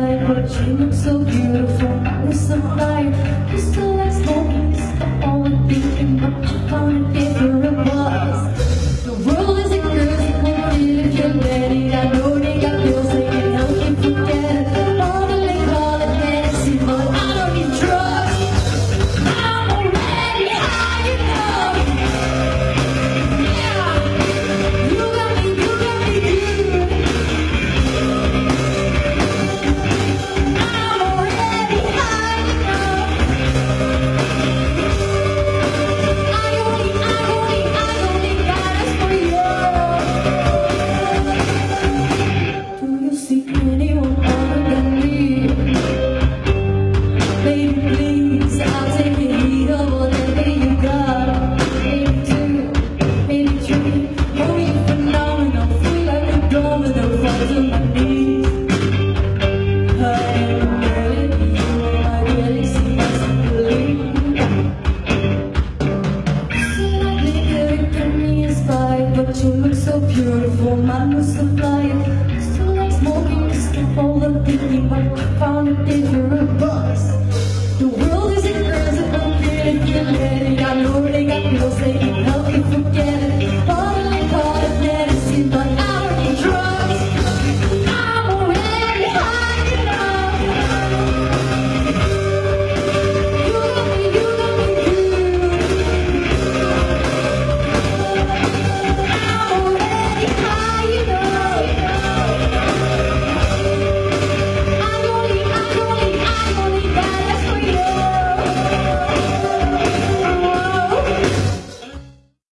light But you look so beautiful with some light You still like smoking Tomar no sofá